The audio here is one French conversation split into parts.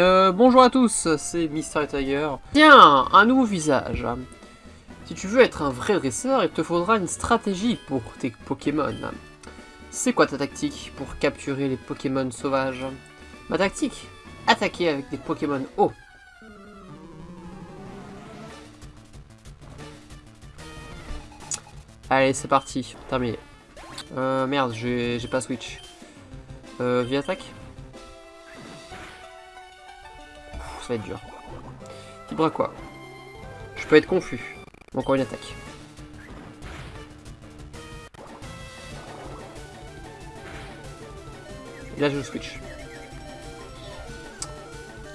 Euh, bonjour à tous, c'est Mister Tiger. Tiens, un nouveau visage. Si tu veux être un vrai dresseur, il te faudra une stratégie pour tes Pokémon. C'est quoi ta tactique pour capturer les Pokémon sauvages? Ma tactique? Attaquer avec des Pokémon hauts. Allez, c'est parti. Terminé. Euh, merde, j'ai pas switch. Euh, vie attaque? Va être dur. Type quoi? Je peux être confus. Encore une attaque. Et là, je switch.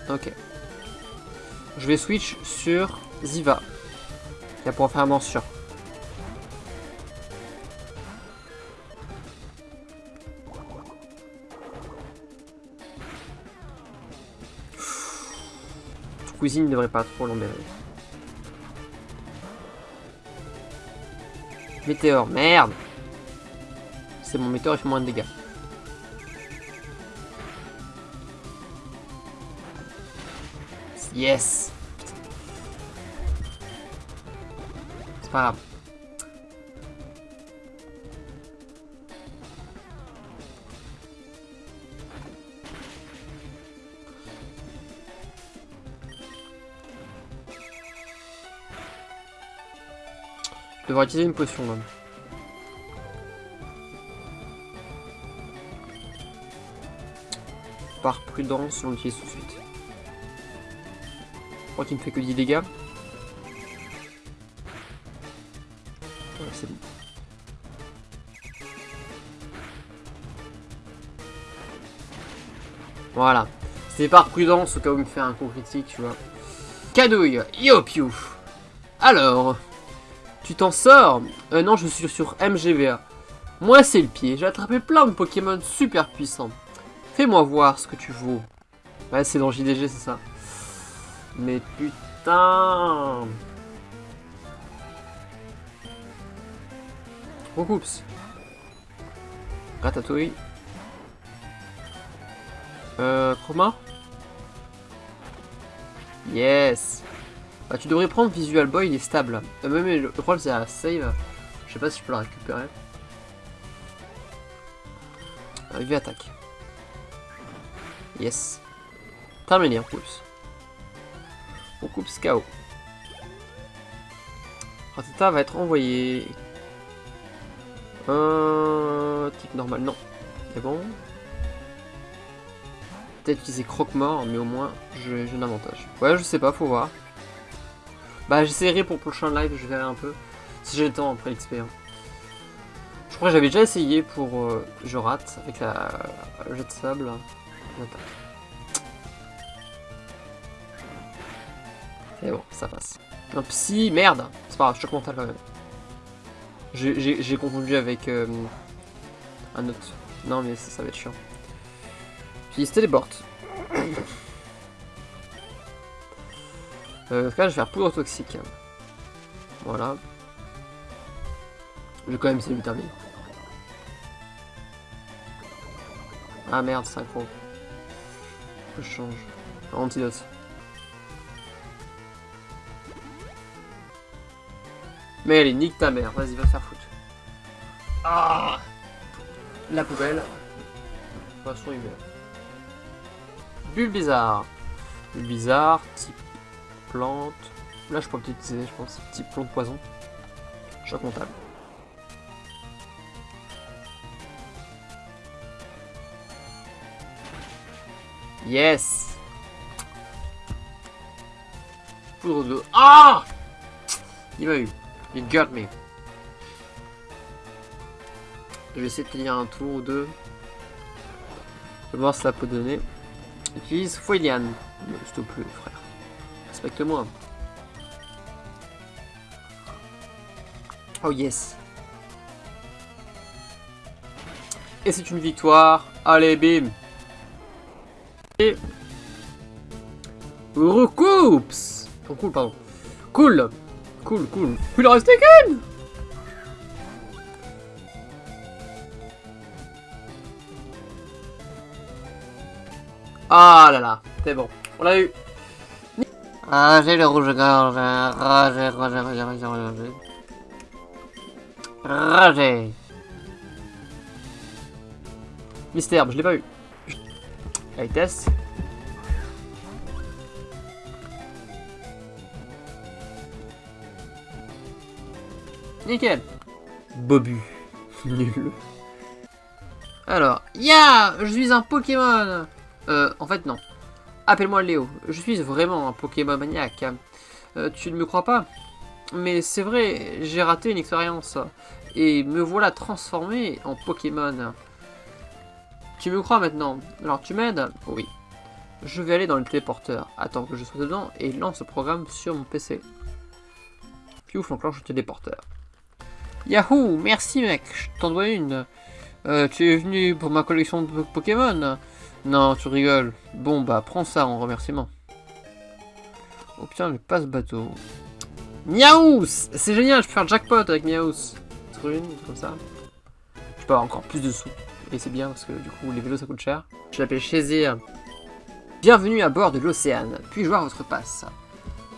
Ok. Je vais switch sur Ziva. Il pour faire mention. Cuisine ne devrait pas trop l'emmerder. Météore, merde C'est mon météore, il fait moins de dégâts. Yes C'est pas grave. Devrais utiliser une potion là. Par prudence, on l'utilise tout de suite. Je crois qu'il ne fait que 10 dégâts. Ouais, c'est bon. Voilà. C'est par prudence au cas où il me fait un coup critique, tu vois. Cadouille, Yopiou. Alors, tu t'en sors euh, Non, je suis sur MGVA. Moi, c'est le pied. J'ai attrapé plein de Pokémon super puissants. Fais-moi voir ce que tu vaux. Ouais, c'est dans JDG, c'est ça. Mais putain Oups. Ratatouille. Euh, Chroma Yes bah, tu devrais prendre Visual Boy, il est stable. Euh, même le problème c'est à save. Je sais pas si je peux la récupérer. Arrivé attaque. Yes. Terminé en plus. On coupe KO. Ratata va être envoyé. Euh, type normal, non. C'est bon. Peut-être utiliser croque-mort, mais au moins j'ai un avantage. Ouais, je sais pas, faut voir. Bah j'essaierai pour le prochain live, je verrai un peu. Si j'ai le temps après l'XP. Hein. Je crois que j'avais déjà essayé pour... Euh, je rate avec la, jet de sable. Et bon, ça passe. Un psy, merde C'est pas grave, choc mental quand même. J'ai confondu avec euh, un autre. Non mais ça, ça va être chiant. Puis il se téléporte. Euh, là, je vais faire poudre toxique. Voilà. Je vais quand même essayer de terminer. Ah merde, synchro. Je change. Antidote. Mais allez, nique ta mère. Vas-y, va faire foutre. Ah La poubelle. Poisson humain. Bulle bizarre. Bulle bizarre, type Là, je pourrais utiliser, je pense, petit plomb de poison. Choc comptable. Yes Poudre de... Ah Il m'a eu. Il got me. Je vais essayer de tenir un tour ou deux. Je vais voir si ça peut donner. Utilise Foilian. S'il te plaît, frère. Respecte-moi. Oh yes. Et c'est une victoire. Allez, bim. Et... Recoups Oh cool, pardon. Cool Cool, cool. Il en reste qu'une Ah là là, c'est bon. On l'a eu. Ah, j'ai le rouge-gorge. Roger, Roger, Roger, Roger, Roger. Roger. Mystère, je l'ai pas eu. Allez, test. Nickel. Bobu. Nul. Alors, ya Je suis un Pokémon Euh, en fait, non. Appelle-moi Léo. Je suis vraiment un Pokémon maniaque. Euh, tu ne me crois pas? Mais c'est vrai, j'ai raté une expérience. Et me voilà transformé en Pokémon. Tu me crois maintenant? Alors tu m'aides? Oui. Je vais aller dans le téléporteur. Attends que je sois dedans et lance le programme sur mon PC. Piouf, enclenche le téléporteur. Yahoo Merci mec, je t'en dois une. Euh, tu es venu pour ma collection de Pokémon? Non, tu rigoles. Bon bah prends ça en remerciement. Obtiens le passe-bateau. Miaous C'est génial, je peux faire jackpot avec Miaous. Une, comme ça. Je peux avoir encore plus de sous. Et c'est bien parce que du coup les vélos ça coûte cher. Je l'appelle Shazir. Bienvenue à bord de l'océane. Puis-je voir votre passe?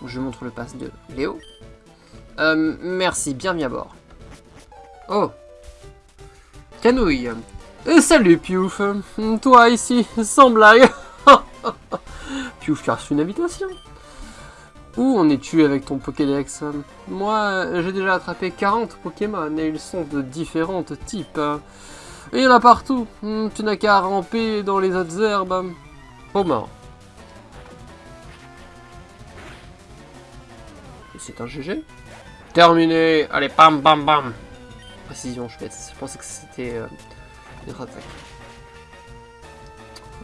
Je montre le passe de Léo. Euh, merci, bienvenue à bord. Oh Canouille Salut Piouf Toi ici, sans blague Piouf, tu as reçu une invitation Où en es-tu avec ton Pokédex? Moi, j'ai déjà attrapé 40 Pokémon et ils sont de différents types. Il y en a partout. Hmm, tu n'as qu'à ramper dans les autres herbes. Oh mort. C'est un GG Terminé Allez, bam bam bam Précision, je, je pensais que c'était euh,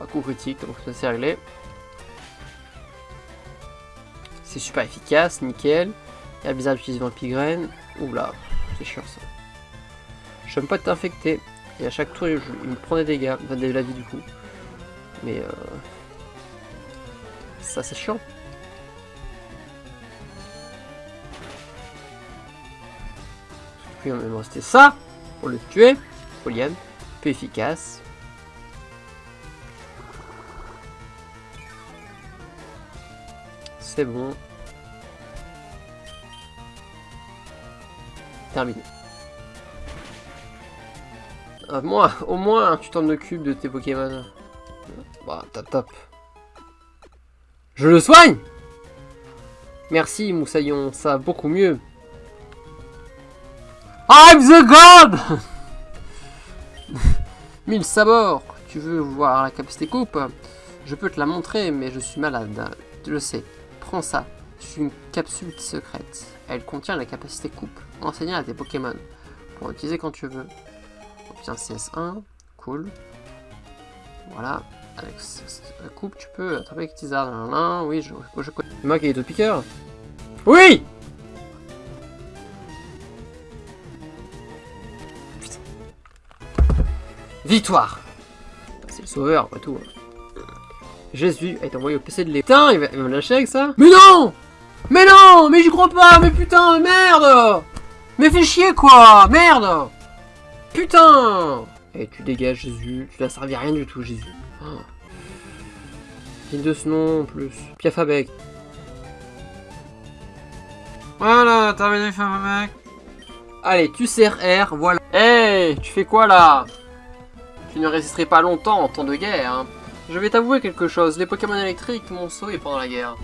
Un coup critique, donc ça c'est réglé. C'est super efficace, nickel. Il y a bizarre d'utiliser Vampigraine. Oula, c'est chiant ça. Je n'aime pas t'infecter. Et à chaque tour, il me prend des dégâts, enfin de la vie du coup. Mais euh... ça c'est chiant. Puis on va rester ça pour le tuer. Poliane, peu efficace. C'est bon. Terminé. Euh, moi, au moins, tu t'en occupes de tes Pokémon. Bah, top top. Je le soigne Merci, Moussaillon, ça va beaucoup mieux. I'm the God Mille sabords Tu veux voir la capacité coupe? Je peux te la montrer, mais je suis malade. Le sais. Prends ça. C'est une capsule secrète. Elle contient la capacité coupe. Enseignée à tes Pokémon. Pour l'utiliser quand tu veux. Obtiens CS1. Cool. Voilà. Avec la coupe, tu peux attraper avec Tizard. Oui, je, je connais. Moi qui est de piqueur Oui Victoire C'est le sauveur, pas tout. Jésus été envoyé au PC de l'état. il va, il me lâcher avec ça Mais non Mais non Mais j'y crois pas Mais putain, merde Mais fais chier, quoi Merde Putain Et tu dégages, Jésus. Tu n'as servi à rien du tout, Jésus. Oh. de ce nom, en plus. Piafabec. Voilà, terminé, mec. Allez, tu sers R, voilà. Hey, tu fais quoi, là? Tu ne résisterai pas longtemps en temps de guerre. Hein. Je vais t'avouer quelque chose, les Pokémon électriques m'ont sauvé pendant la guerre.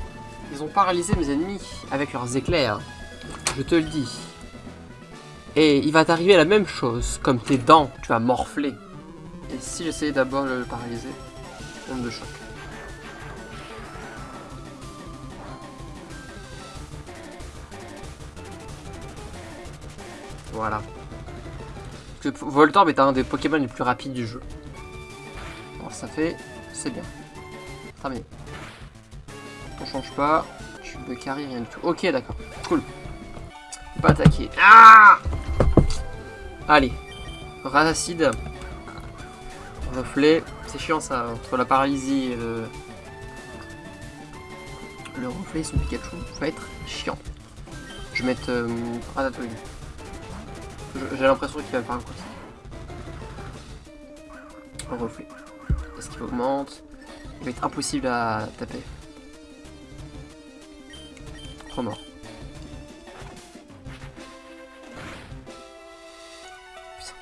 Ils ont paralysé mes ennemis avec leurs éclairs. Je te le dis. Et il va t'arriver la même chose, comme tes dents, tu vas morfler. Et si j'essayais d'abord de le paralyser Onde de choc. Voilà que Voltorb est un des Pokémon les plus rapides du jeu. Bon, ça fait... c'est bien. Terminé. On change pas. Tu me carry, rien du tout. Ok, d'accord. Cool. Pas attaquer. Ah Allez. Racide. Reflet. C'est chiant ça, entre la paralysie et le... Le reflet son Pikachu va être chiant. Je vais mettre euh. J'ai l'impression qu'il va faire un coup Un reflet. Est-ce qu'il augmente Il va être impossible à taper. Mort. Putain.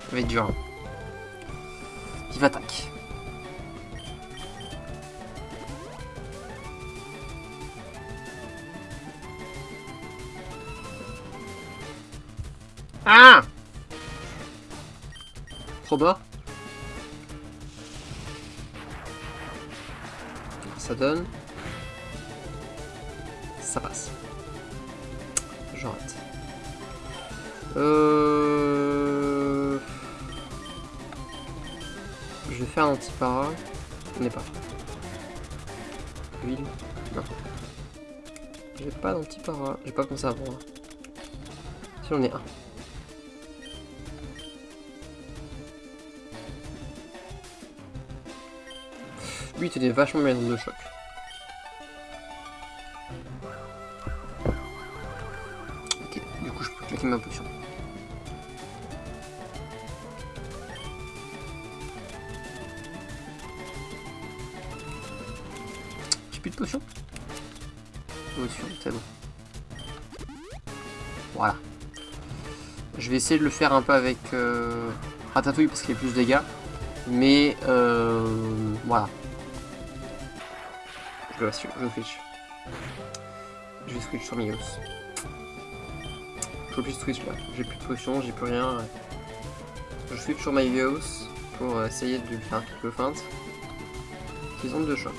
Ça va être dur. hein. Vive attaque. Ah Trop bas. Ça donne. Ça passe. J'arrête. Euh... Je vais faire un anti-para. On n'est pas. Huile. Non. J'ai pas d'anti-para. J'ai pas pensé à prendre. Si j'en ai un. Lui, il vachement bien dans de choc. Ok, du coup, je peux claquer ma potion. J'ai plus de potion? Potion, c'est bon. Voilà. Je vais essayer de le faire un peu avec euh, Ratatouille parce qu'il y a plus de dégâts. Mais euh, voilà. Je je switch. Je vais switch sur Migos. Je peux plus switch là. J'ai plus de potions, j'ai plus rien. Je switch sur Migos pour essayer de faire quelques feintes. Ils ont deux chocs.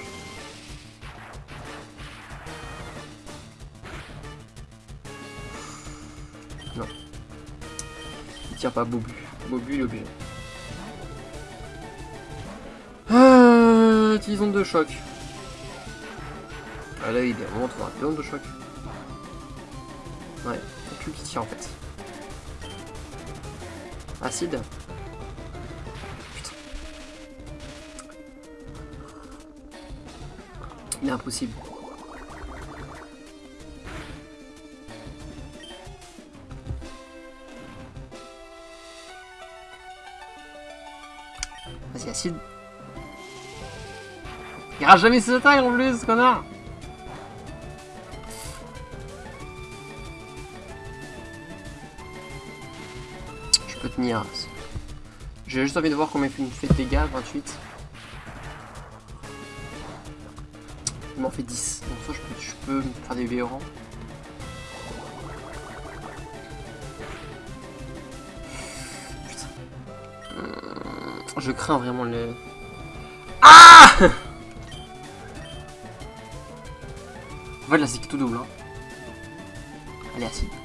Non. Il tire pas Bobu. Bobu il est obligé. Ah, utilisons deux chocs. Ah là, il est vraiment trop rapide de choc. Ouais, c'est plus qui tire en fait. Acide Putain. Il est impossible. Vas-y, acide. Il rate jamais ses attaques en plus, connard J'ai juste envie de voir combien il me fait de dégâts, 28. Il m'en fait 10. Donc ça, je peux, je faire des. Hum, Je crains vraiment le... Ah En fait, là, c'est tout double. Hein. Allez, acide.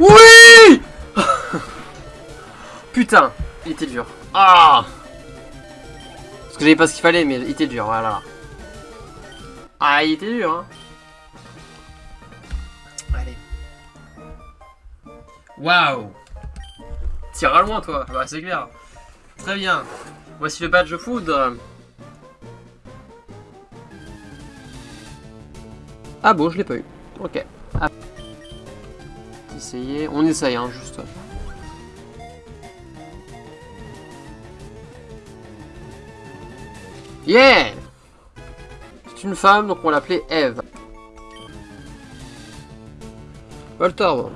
Oui Putain, il était dur. Ah Parce que j'avais pas ce qu'il fallait, mais il était dur, voilà. Ah, il était dur, hein. Allez. Waouh Tire à loin, toi. Bah, c'est clair. Très bien. Voici le badge foudre. Ah bon, je l'ai pas eu. Ok. Essayer. On essaye, hein, juste. Yeah C'est une femme, donc on l'appelait Eve. Voltorb.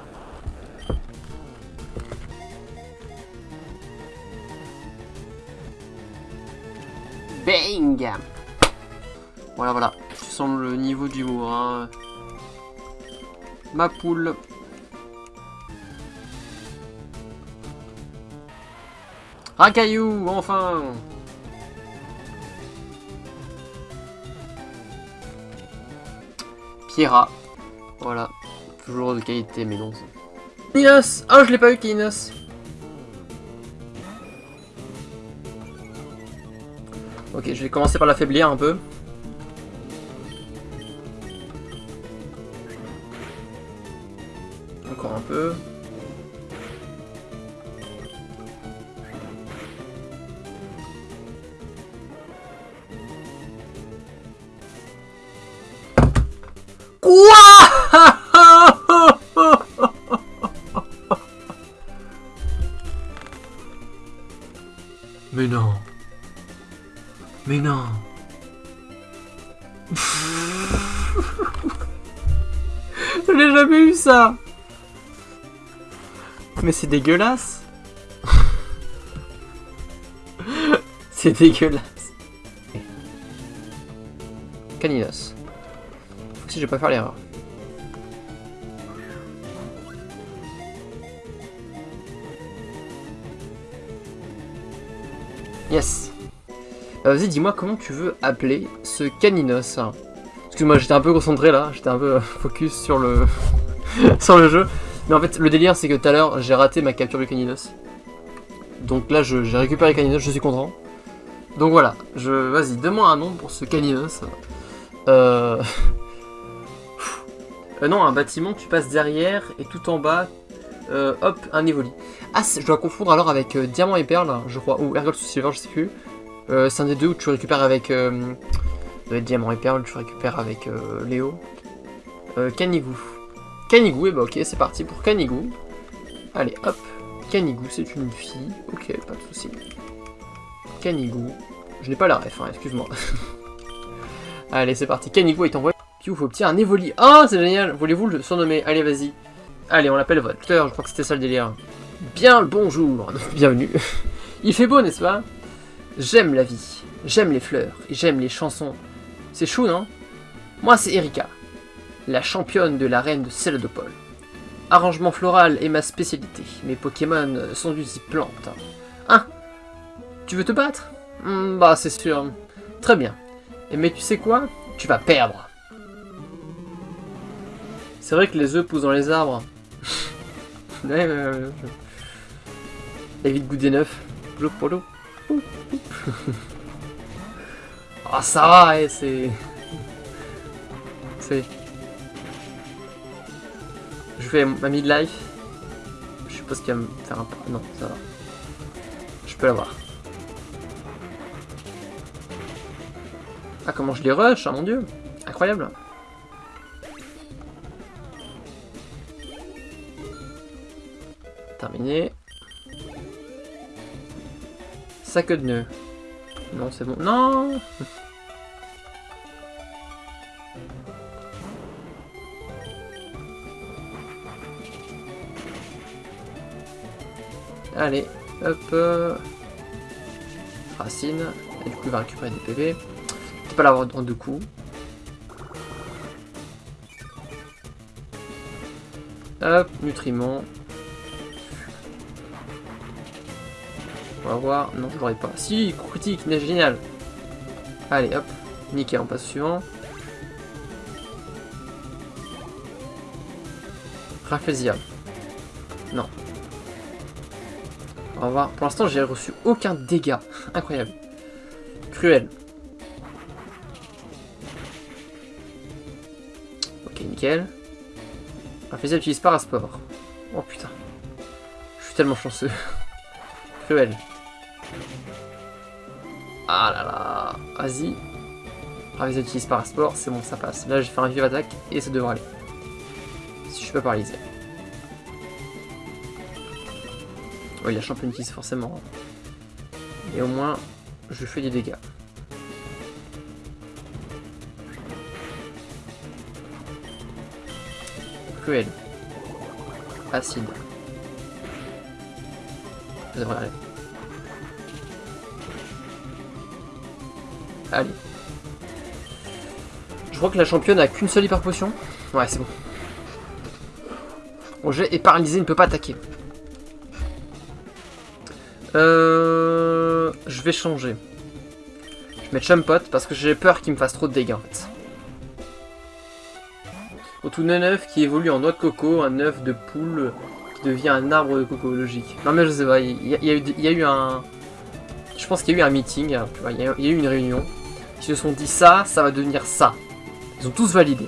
Bang Voilà, voilà. Tu sens le niveau d'humour. Hein. Ma poule. Racaillou, enfin Pierra. Voilà. Toujours de qualité, mais non. Kinos Oh, je l'ai pas eu, Kinos Ok, je vais commencer par l'affaiblir un peu. Dégueulasse C'est dégueulasse. Caninos. Si je vais pas faire l'erreur. Yes. Euh, Vas-y, dis-moi comment tu veux appeler ce Caninos. Excuse-moi, j'étais un peu concentré là, j'étais un peu euh, focus sur le sur le jeu. Mais en fait, le délire, c'est que tout à l'heure, j'ai raté ma capture du Caninos. Donc là, j'ai récupéré Caninos, je suis content. Donc voilà, je vas-y, donne-moi un nom pour ce Caninos. Euh... euh, non, un bâtiment, tu passes derrière et tout en bas, euh, hop, un Evoli. Ah, je dois confondre alors avec euh, Diamant et Perle, je crois, ou Ergol Silver, je sais plus. Euh, c'est un des deux où tu récupères avec Diamant et Perle, tu récupères avec Léo. Canigou. Canigou, et bah ok, c'est parti pour Canigou. Allez, hop. Canigou, c'est une fille. Ok, pas de souci. Canigou. Je n'ai pas la ref, hein, excuse-moi. Allez, c'est parti. Canigou est envoyé. Piouf, obtient un Evoli. Oh, c'est génial. Voulez-vous le surnommer? Allez, vas-y. Allez, on l'appelle Volter. Je crois que c'était ça le délire. Bien le bonjour. Bienvenue. Il fait beau, n'est-ce pas? J'aime la vie. J'aime les fleurs. J'aime les chansons. C'est chou, non? Moi, c'est Erika. La championne de l'arène de Celadopol. Arrangement floral est ma spécialité. Mes Pokémon sont du type plante. Hein Tu veux te battre? Hmm, Bah, c'est sûr. Très bien. Mais tu sais quoi? Tu vas perdre. C'est vrai que les œufs poussent dans les arbres. ouais, ouais, ouais. Ah, ça va, eh, c'est. C'est. Je fais ma midlife. Je suppose qu'il va me faire un. Non, ça va. Je peux l'avoir. Ah, comment je les rush, ah mon dieu. Incroyable. Terminé. Sac de nœud. Non, c'est bon. Non Allez, hop. euh, Racine. Et du coup, il va récupérer des PV. Tu peux l'avoir en deux coups. Hop, nutriments. On va voir. Non, je l'aurai pas. Si, critique, mais génial. Allez, hop. Nickel, on passe suivant. Rafflesia. Non. On va voir. Pour l'instant, j'ai reçu aucun dégât. Incroyable. Cruel. Ok, nickel. Rafflesia utilise Parasport. Oh putain. Je suis tellement chanceux. Cruel. Ah là là. Vas-y. Rafflesia utilise Parasport. C'est bon, ça passe. Là, j'ai fait un vive attaque et ça devrait aller. Si je suis pas paralysé. Oui, la championne utilise forcément. Et au moins, je fais des dégâts. Cruel. Acide. Ça devrait aller. Allez. Je crois que la championne a qu'une seule hyper potion. Ouais, c'est bon. Roger est paralysé, il ne peut pas attaquer. Euh, je vais changer. Je vais mettre Chumpot parce que j'ai peur qu'il me fasse trop de dégâts en fait. Un œuf qui évolue en noix de coco, un œuf de poule qui devient un arbre de coco, logique. Non mais je sais pas, il y a, eu, un... Je pense qu'il y a eu un meeting, il y y a eu une réunion. Ils se sont dit ça, ça va devenir ça. Ils ont tous validé.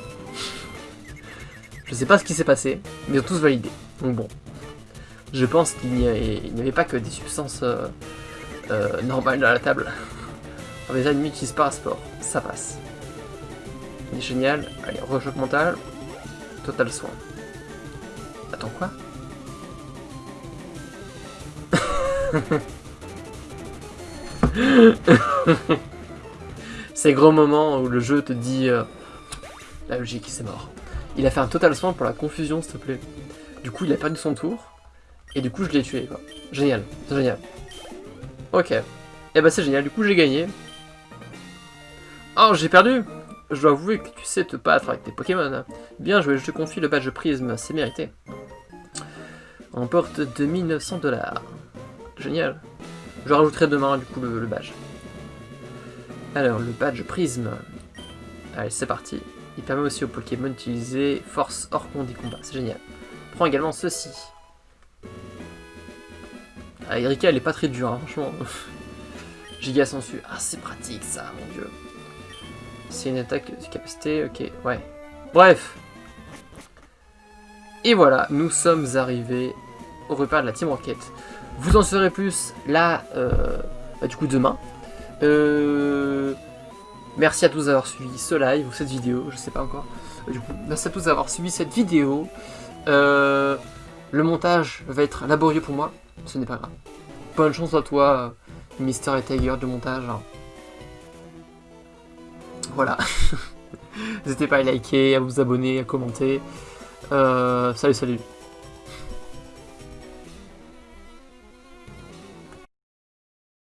Je sais pas ce qui s'est passé, mais ils ont tous validé. Donc bon. Je pense qu'il n'y avait, pas que des substances euh, euh, normales dans la table. Alors les ennemis utilisent pas un sport, ça passe. Il est génial. Allez, rechoc mental. Total soin. Attends quoi? Ces gros moments où le jeu te dit euh, la logique c'est mort. Il a fait un total soin pour la confusion, s'il te plaît. Du coup, il a perdu son tour. Et du coup, je l'ai tué, quoi. Génial, c'est génial. Ok. Et bah c'est génial, du coup j'ai gagné. Oh, j'ai perdu Je dois avouer que tu sais te battre avec tes Pokémon. Bien joué, je te confie le badge prisme, c'est mérité. On porte 2900 dollars. Génial. Je rajouterai demain du coup le, badge. Alors, le badge prisme. Allez, c'est parti. Il permet aussi aux Pokémon d'utiliser force hors des combats. C'est génial. Prends également ceci. Ah, Erika, elle est pas très dure, hein, franchement. Giga sensu. Ah, c'est pratique ça, mon dieu. C'est une attaque de capacité, ok, ouais. Bref. Et voilà, nous sommes arrivés au repère de la Team Rocket. Vous en saurez plus là, euh, bah, du coup, demain. Euh, merci à tous d'avoir suivi ce live ou cette vidéo, je sais pas encore. Du coup, merci à tous d'avoir suivi cette vidéo. Euh, le montage va être laborieux pour moi, ce n'est pas grave. Bonne chance à toi, Mister et Tiger de montage. Voilà. N'hésitez pas à liker, à vous abonner, à commenter. Euh, salut, salut.